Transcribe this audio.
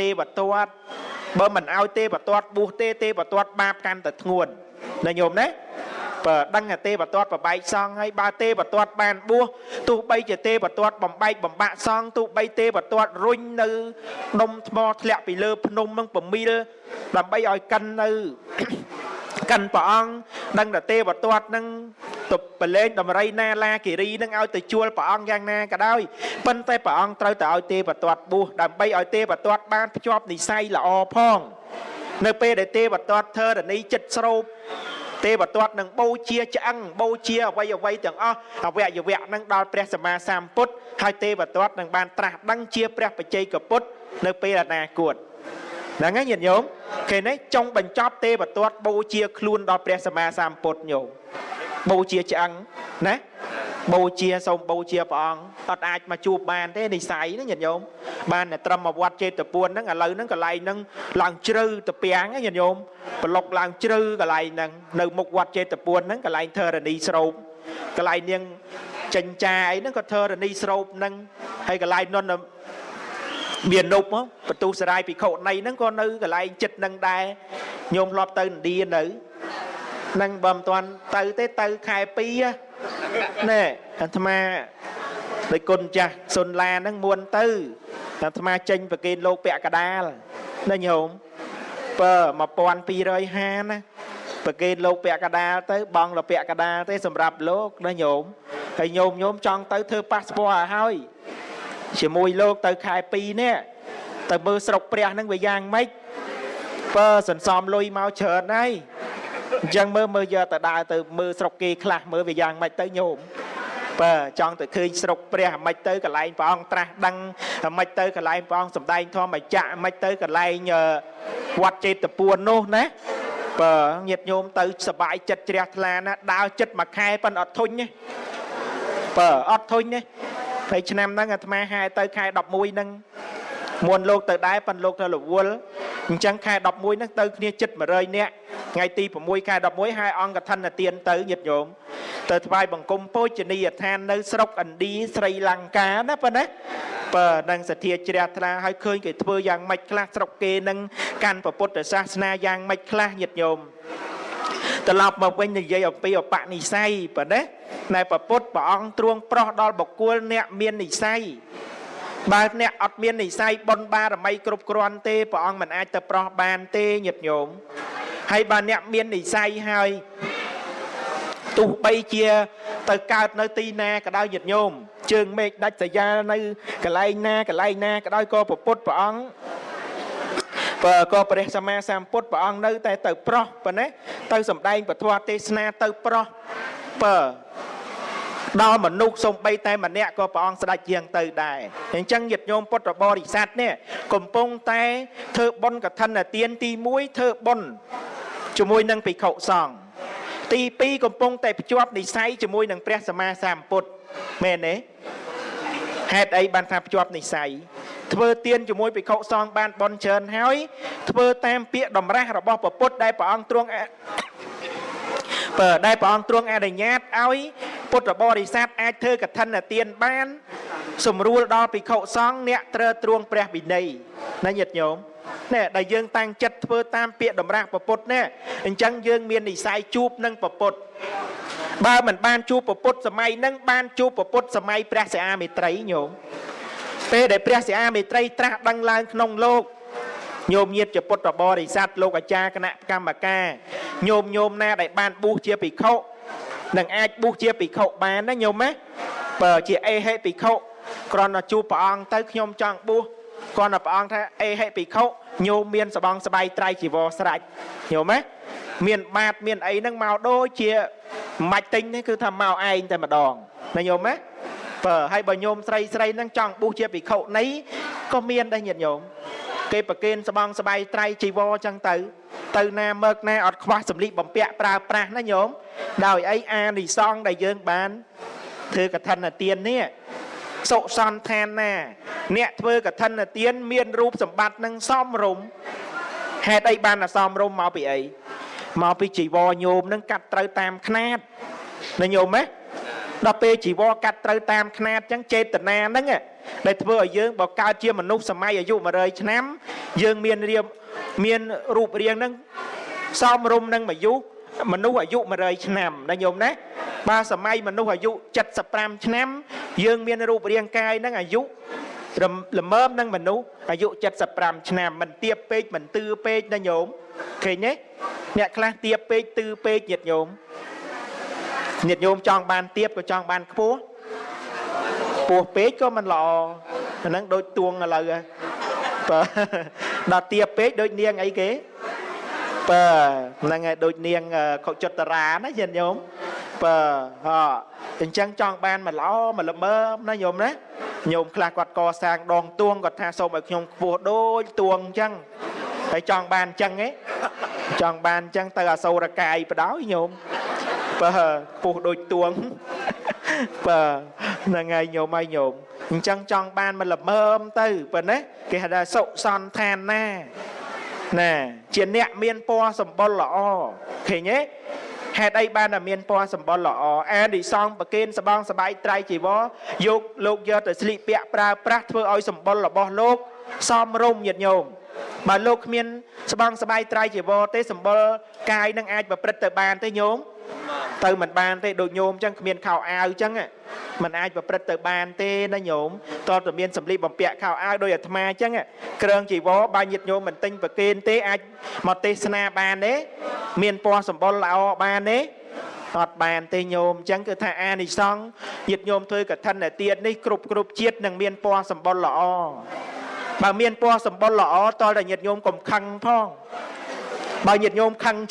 ទេវទត្តបើមិនឲ្យទេវទត្តបួសទេទេវទត្តបាបកាន់តែធ្ងន់ណាញោមណាបើដឹងថាទេវទត្តប្របែកសង្ឃហើយបើទេវទត្តបានបួសទោះបីជាទេវទត្តបំបែកបំបាក់សង្ឃទោះបីទេវទត្តរុញនៅដុំថ្មធ្លាក់ពីលើភ្នំនឹងប្រមីលដើម្បីឲ្យកិននៅកិនព្រះអង្គដឹងថាទេវទត្តនឹង ទៅប្រឡែងដំរីណាឡាគិរីនឹងឲ្យទៅជួលព្រះអង្គយ៉ាងណាក៏ដោយប៉ុន្តែព្រះអង្គត្រូវទៅឲ្យទេវទត្តបួសដើម្បីឲ្យទេវទត្តបានភ្ជាប់និស័យល្អផង នៅពេលដែលទេវទត្តធរណីចិត្តស្រូបទេវទត្តនឹងបូជាឆ្អឹងបូជាអវ័យអវ័យទាំងអស់អវយវៈនឹងដល់ព្រះសម្មាសម្ពុទ្ធហើយទេវទត្តនឹងបានត្រាស់ដឹងជាព្រះបច្ចេកពុទ្ធនៅពេលអនាគតហ្នឹងហើយញាតិញោមគេនេះចុងបញ្ចប់ទេវទត្តបូជាខ្លួនដល់ព្រះសម្មាសម្ពុទ្ធញោម បូជាឆ្អឹងណាបូជាសូមបូជាព្រះអង្គអត់អាចមកជួបបានទេនិស័យណាញាតិញោមបានតែត្រឹមមកវត្តចេតពួនហ្នឹងឥឡូវហ្នឹងកន្លែងហ្នឹងឡើងជ្រៅទៅពាំងញាតិញោមប្រឡុកឡើងជ្រៅកន្លែងហ្នឹងនៅមុខវត្តចេតពួនហ្នឹងកន្លែងធរណីស្រោបកន្លែងនាងចិញ្ចាអីហ្នឹងក៏ធរណីស្រោបហ្នឹងហើយកន្លែងនន់មាននុបបន្ទុសរាយភិក្ខុណីហ្នឹងក៏នៅកន្លែងចិត្តហ្នឹងដែរញោមធ្លាប់ទៅឥណ្ឌានៅ នឹងបើមិនទាន់ទៅទេទៅខែ2ណែអាត្មាដោយគុណចាស់សុនឡាហ្នឹងមួនទៅអាត្មាចេញប្រគេនលោកពាក់កដាលណាញោមបើ1250ណាប្រគេនលោកពាក់កដាលទៅបងលពាក់កដាលទេសម្រាប់លោកណាញោមហើយញោមញោមចង់ទៅធ្វើប៉ាសពតឲ្យហើយជាមួយលោកទៅខែ2នេះទៅមើលស្រុកព្រះហ្នឹងវាយ៉ាងម៉េចបើសន្សំលុយមកច្រើនហើយ អញ្ចឹងមើលមើលយកទៅដើរទៅមើលស្រុកគេខ្លះមើលវាយ៉ាងម៉េចទៅញោមបើចង់ទៅឃើញស្រុកព្រះអាមិចទៅកន្លែងព្រះអង្គត្រាស់ដឹងអាមិចទៅកន្លែងព្រះអង្គសំដែងធម្មចក្រអាមិចទៅកន្លែងវត្តចេតពួននោះណាបើញាតញោមទៅសបាយចិត្តជ្រះថ្លាណាដើរចិត្តមួយខែប៉ុនអត់ធុញទេបើអត់ធុញទេពេលឆ្នាំហ្នឹងអាត្មាហែទៅខែ11ហ្នឹងមុនលោកទៅដែរប៉ុនលោកទៅរវល់អញ្ចឹងខែ11ហ្នឹងទៅគ្នាចិត្ត100នាក់ ថ្ងៃទី6ខែ11ហើយអង្គកឋិនទានទៅញាតិញោមទៅថ្វាយបង្គំពោជនីយដ្ឋាននៅស្រុកឥណ្ឌាស្រីលង្កាណាប៉ុណ្ណាបើនឹងសទ្ធាជ្រះថ្លាហើយឃើញគេធ្វើយ៉ាងម៉េចខ្លះស្រុកគេនឹងកាន់ពុទ្ធសាសនាយ៉ាងម៉េចខ្លះញាតិញោមត្រឡប់មកវិញនិយាយអំពីអបនិស័យប៉ុណ្ណាណែប្រពុតព្រះអង្គទ្រង់ប្រោះដល់បុគ្គលអ្នកមាននិស័យបើអ្នកអត់មាននិស័យបុណ្យបារមីគ្រប់គ្រាន់ទេព្រះអង្គមិនអាចទៅប្រោះបានទេញាតិញោម ហើយបើអ្នកមាននិស័យហើយទោះបីជាទៅកើតនៅទីណាក៏ដោយញាតិញោមជើងមេឃដាច់សាយានៅកន្លែងណាកន្លែងណាក៏ដោយក៏ប្រពុតព្រះអង្គបើក៏ព្រះសម្មាសម្ពុទ្ធព្រះអង្គនៅតែទៅប្រោះប៉ុណ្ណេះទៅសំដែងពធទេសនាទៅប្រោះបើដល់មនុស្សសំបីតែម្នាក់ក៏ព្រះអង្គស្ដេចជាងទៅដែរអញ្ចឹងញាតិញោមពុទ្ធបរិស័ទនេះកំពុងតែធ្វើបុណ្យកឋិនទានទី1ធ្វើបុណ្យ ជាមួយនឹងភិក្ខុសង្ឃទី2កំពុងតែភ្ជាប់និស័យជាមួយនឹងព្រះសម្មាសម្ពុទ្ធមែនទេហេតុអីបានថាភ្ជាប់និស័យធ្វើទានជាមួយភិក្ខុសង្ឃបានបន់ច្រើនហើយធ្វើតាមពាក្យតម្រាស់របស់ព្រះពុទ្ធដែលព្រះអង្គទ្រង់បើដែលព្រះអង្គទ្រង់អនុញ្ញាតឲ្យពុទ្ធបរិស័ទអាចធ្វើកឋិនទានបាន សម្រួលដល់ភិក្ខុសង្ឃអ្នកត្រើទ្រង់ព្រះវិន័យណាញាតិញោម នេះដែលយើងតាំងចិត្តធ្វើតាមពាក្យតម្រាស់ពពុទ្ធនេះអញ្ចឹងយើងមាននិស័យជួបនឹងពពុទ្ធបើមិនបានជួបពពុទ្ធសម័យហ្នឹងបានជួបពពុទ្ធសម័យព្រះសិអាមេត្រីញោមពេលដែលព្រះសិអាមេត្រីត្រាស់ដឹងឡើងក្នុងលោកញោមញាតជាពុទ្ធបរិស័ទលោកអាចារ្យគណៈកម្មការញោមញោមណាដែលបានបួសជាភិក្ខុនឹងអាចបួសជាភិក្ខុបានណាញោមណាបើជាអេហេភិក្ខុគ្រាន់តែជួបព្រះអង្គទៅខ្ញុំចង់បួស គ្រាន់តែព្រះអង្គថាអេហេភិក្ខុញោមមានសបងស្បៃត្រៃជីវរស្រេចញោមណាមានបាតមានអីហ្នឹងមកដូចជាមិនទិញទេគឺថាមកឯងតែម្ដងណាញោមណាបើហើយបើញោមស្រីស្រីហ្នឹងចង់បួសជាភិក្ខុនេះក៏មានដែរញាតិញោមគេប្រគេនស្បងស្បៃត្រៃជីវរចឹងទៅ ទៅណាមើកណាអត់ខ្វះសម្លៀកបំពាក់ប្រើប្រាស់ណាញោមដោយអីអានិសងដែលយើងបានធ្វើកឋិនទាននេះ សុសន្តានណា អ្នកធ្វើកឋិនទាន មានរូបសម្បត្តិនឹងសមរម្យហេតុអីបានអសមរម្យមកពីអីមកពីជីវរញោមនឹងកាត់ត្រូវតាមຂ្នាតណាញោមណាដល់ពេលជីវរកាត់ត្រូវតាមຂ្នាតអញ្ចឹងចេតនាហ្នឹងដែលធ្វើឲ្យយើងបើកើតជាមនុស្សសម័យអាយុ100ឆ្នាំ យើងមានរៀបមានរូបរាងហ្នឹងសមរម្យនឹងអាយុ មនុស្សអាយុ100ឆ្នាំណាញោមណាបើសម័យមនុស្សអាយុ75ឆ្នាំ យើងមានរូបរាងកាយហ្នឹងអាយុរំល្មមនឹងមនុស្សអាយុ75ឆ្នាំមិនទៀបពេកមិនទឿពេកណាញោមឃើញទេអ្នកខ្លះទៀបពេកទឿពេកញាតិញោមញាតិញោមចង់បានទៀបក៏ចង់បានខ្ពស់ខ្ពស់ពេកក៏មិនល្អអាហ្នឹងដូចទួងឥឡូវហ៎បើដល់ទៀបពេកដូចនាងអីគេ បើហ្នឹងហើយដូចនាងខុចតរាណាញាតិញោមបើហ៎អញ្ចឹងចង់បានមកល្អមកល្មើមណាញោមណាញោមខ្លះគាត់កសាងដងទួងគាត់ថាសូមឲ្យខ្ញុំខ្ពស់ដូចទួងអញ្ចឹងហើយចង់បានអញ្ចឹងហ៎ចង់បានអញ្ចឹងទៅអសូរកាយបដ ாய் ញោមបើខ្ពស់ដូចទួងបើហ្នឹងហើយញោមហើយញោមអញ្ចឹងចង់បានមកល្មើមទៅបើណាគេហៅថាសុសន្តាន ណាណាជាអ្នកមានពណ៌សម្បុរល្អឃើញទេហេតុអីបានតែមានពណ៌សម្បុរល្អអានិសងប្រគេនសបងសបាយត្រៃជីវរយកលោកយកទៅស្លៀកពាក់ប្រើប្រាស់ធ្វើឲ្យសម្បុររបស់លោកសមរម្យញាតិញោមបើលោកគ្មានស្បងសបាយត្រៃជីវរទេសម្បុរកាយនឹងអាចប្រព្រឹត្តទៅបានទេញោម ទៅមិនបានទេដូចញោមអញ្ចឹងគ្មានខោអាវអញ្ចឹងมันអាចប្រព្រឹត្តទៅបានទេណាញោមតើតើមានសម្លៀកបំពាក់ខោអាវដោយអាត្មាអញ្ចឹងគ្រឿងជីវរបើញាតញោមមិនទិញប្រគេនទេអាចមកទេសនាបានទេមានពណ៌សម្បុរល្អបានទេអត់បានទេញោមអញ្ចឹងគឺថាអានិសង្ឃញាតញោមធ្វើកឋិនទៀតនេះគ្រប់គ្រប់ជាតិនឹងមានពណ៌សម្បុរល្អបើមានពណ៌សម្បុរល្អតើតែញាតញោមកុំខឹងផងបើញាតញោមខឹងច្រើន